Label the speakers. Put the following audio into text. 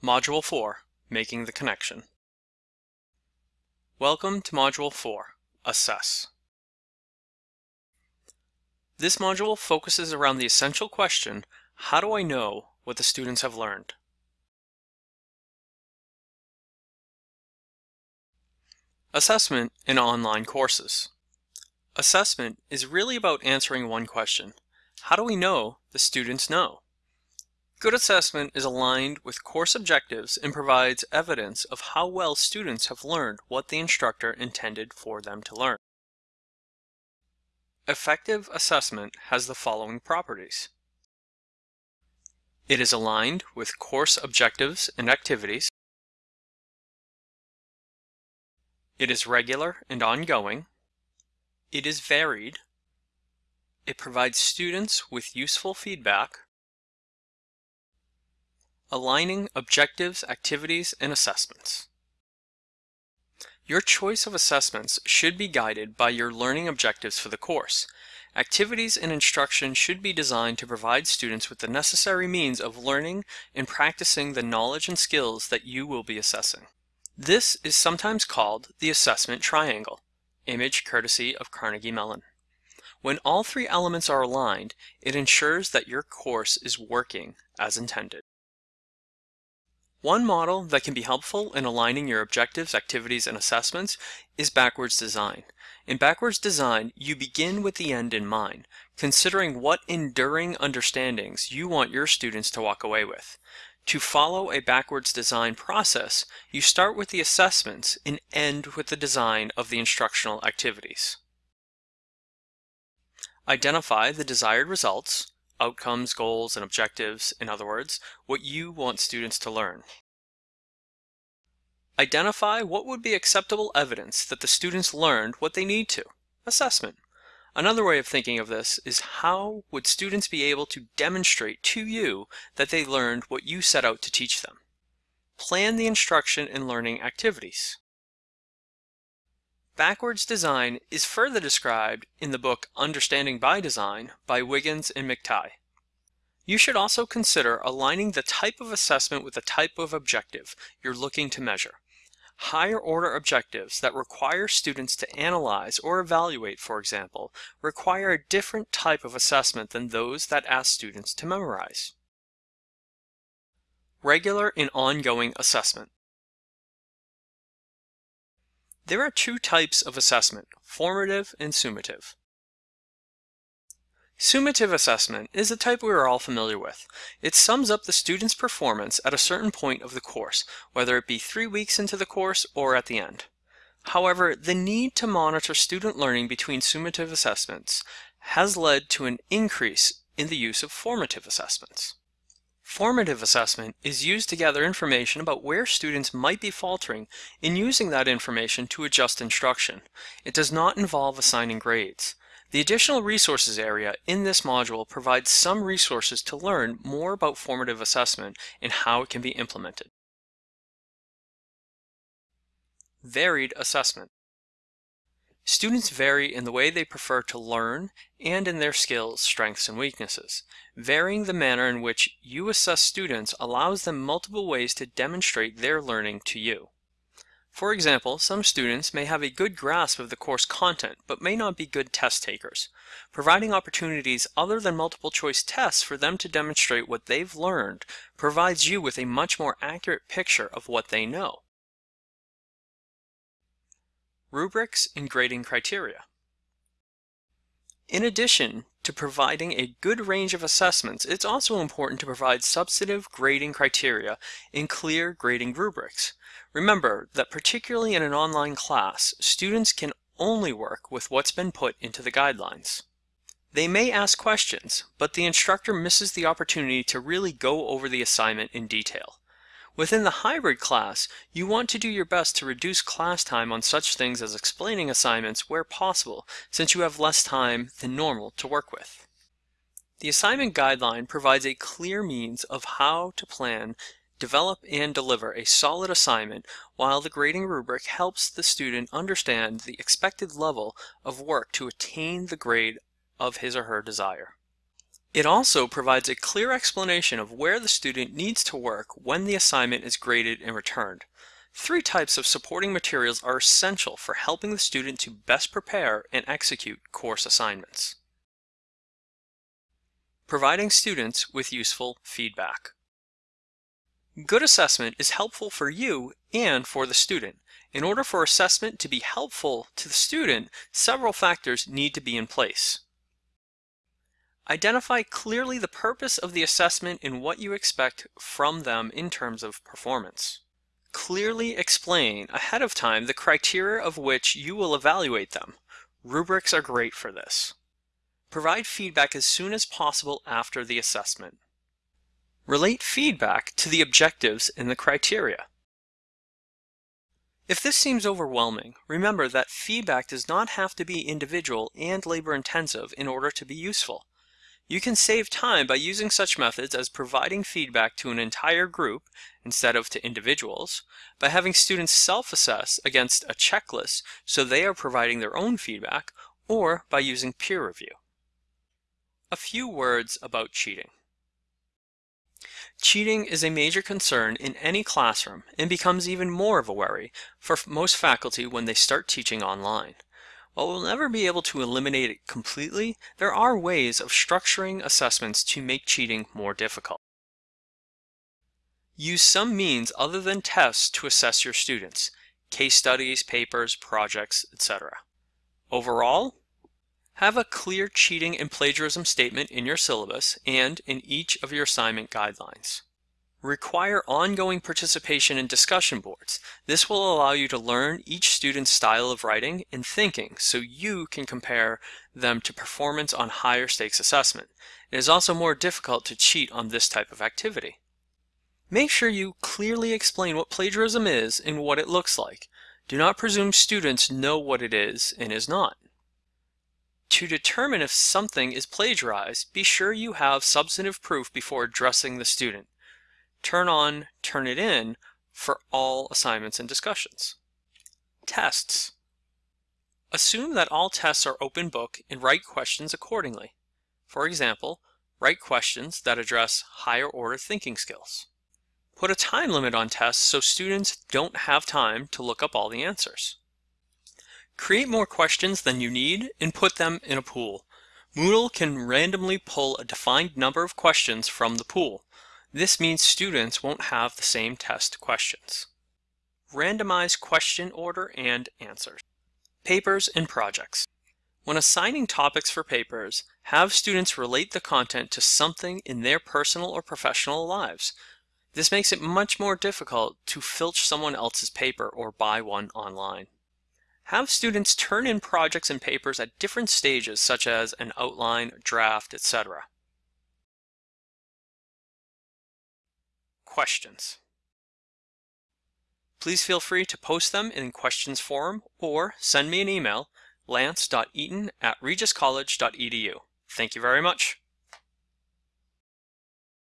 Speaker 1: Module 4 Making the Connection. Welcome to Module 4 Assess. This module focuses around the essential question How do I know what the students have learned? Assessment in online courses. Assessment is really about answering one question How do we know the students know? Good assessment is aligned with course objectives and provides evidence of how well students have learned what the instructor intended for them to learn. Effective assessment has the following properties. It is aligned with course objectives and activities. It is regular and ongoing. It is varied. It provides students with useful feedback Aligning objectives, activities, and assessments. Your choice of assessments should be guided by your learning objectives for the course. Activities and instruction should be designed to provide students with the necessary means of learning and practicing the knowledge and skills that you will be assessing. This is sometimes called the assessment triangle, image courtesy of Carnegie Mellon. When all three elements are aligned, it ensures that your course is working as intended. One model that can be helpful in aligning your objectives, activities, and assessments is backwards design. In backwards design, you begin with the end in mind, considering what enduring understandings you want your students to walk away with. To follow a backwards design process, you start with the assessments and end with the design of the instructional activities. Identify the desired results, outcomes, goals, and objectives, in other words, what you want students to learn. Identify what would be acceptable evidence that the students learned what they need to. Assessment. Another way of thinking of this is how would students be able to demonstrate to you that they learned what you set out to teach them. Plan the instruction and learning activities. Backwards design is further described in the book Understanding by Design by Wiggins and McTighe. You should also consider aligning the type of assessment with the type of objective you're looking to measure. Higher order objectives that require students to analyze or evaluate, for example, require a different type of assessment than those that ask students to memorize. Regular and ongoing assessment. There are two types of assessment, formative and summative. Summative assessment is a type we are all familiar with. It sums up the student's performance at a certain point of the course, whether it be three weeks into the course or at the end. However, the need to monitor student learning between summative assessments has led to an increase in the use of formative assessments. Formative assessment is used to gather information about where students might be faltering and using that information to adjust instruction. It does not involve assigning grades. The additional resources area in this module provides some resources to learn more about formative assessment and how it can be implemented. Varied assessment. Students vary in the way they prefer to learn and in their skills, strengths, and weaknesses. Varying the manner in which you assess students allows them multiple ways to demonstrate their learning to you. For example, some students may have a good grasp of the course content, but may not be good test takers. Providing opportunities other than multiple choice tests for them to demonstrate what they've learned provides you with a much more accurate picture of what they know. Rubrics and grading criteria. In addition to providing a good range of assessments, it's also important to provide substantive grading criteria in clear grading rubrics. Remember that particularly in an online class, students can only work with what's been put into the guidelines. They may ask questions, but the instructor misses the opportunity to really go over the assignment in detail. Within the hybrid class, you want to do your best to reduce class time on such things as explaining assignments where possible, since you have less time than normal to work with. The assignment guideline provides a clear means of how to plan, develop, and deliver a solid assignment, while the grading rubric helps the student understand the expected level of work to attain the grade of his or her desire. It also provides a clear explanation of where the student needs to work when the assignment is graded and returned. Three types of supporting materials are essential for helping the student to best prepare and execute course assignments. Providing students with useful feedback. Good assessment is helpful for you and for the student. In order for assessment to be helpful to the student, several factors need to be in place. Identify clearly the purpose of the assessment and what you expect from them in terms of performance. Clearly explain ahead of time the criteria of which you will evaluate them. Rubrics are great for this. Provide feedback as soon as possible after the assessment. Relate feedback to the objectives and the criteria. If this seems overwhelming, remember that feedback does not have to be individual and labor intensive in order to be useful. You can save time by using such methods as providing feedback to an entire group instead of to individuals, by having students self-assess against a checklist so they are providing their own feedback, or by using peer review. A few words about cheating. Cheating is a major concern in any classroom and becomes even more of a worry for most faculty when they start teaching online. While we'll never be able to eliminate it completely, there are ways of structuring assessments to make cheating more difficult. Use some means other than tests to assess your students, case studies, papers, projects, etc. Overall, have a clear cheating and plagiarism statement in your syllabus and in each of your assignment guidelines. Require ongoing participation in discussion boards. This will allow you to learn each student's style of writing and thinking so you can compare them to performance on higher stakes assessment. It is also more difficult to cheat on this type of activity. Make sure you clearly explain what plagiarism is and what it looks like. Do not presume students know what it is and is not. To determine if something is plagiarized, be sure you have substantive proof before addressing the student. Turn on Turnitin for all assignments and discussions. Tests. Assume that all tests are open book and write questions accordingly. For example, write questions that address higher order thinking skills. Put a time limit on tests so students don't have time to look up all the answers. Create more questions than you need and put them in a pool. Moodle can randomly pull a defined number of questions from the pool. This means students won't have the same test questions. Randomize question order and answers. Papers and projects. When assigning topics for papers, have students relate the content to something in their personal or professional lives. This makes it much more difficult to filch someone else's paper or buy one online. Have students turn in projects and papers at different stages such as an outline, draft, etc. Questions. Please feel free to post them in questions forum or send me an email lance.eaton at regiscollege.edu. Thank you very much.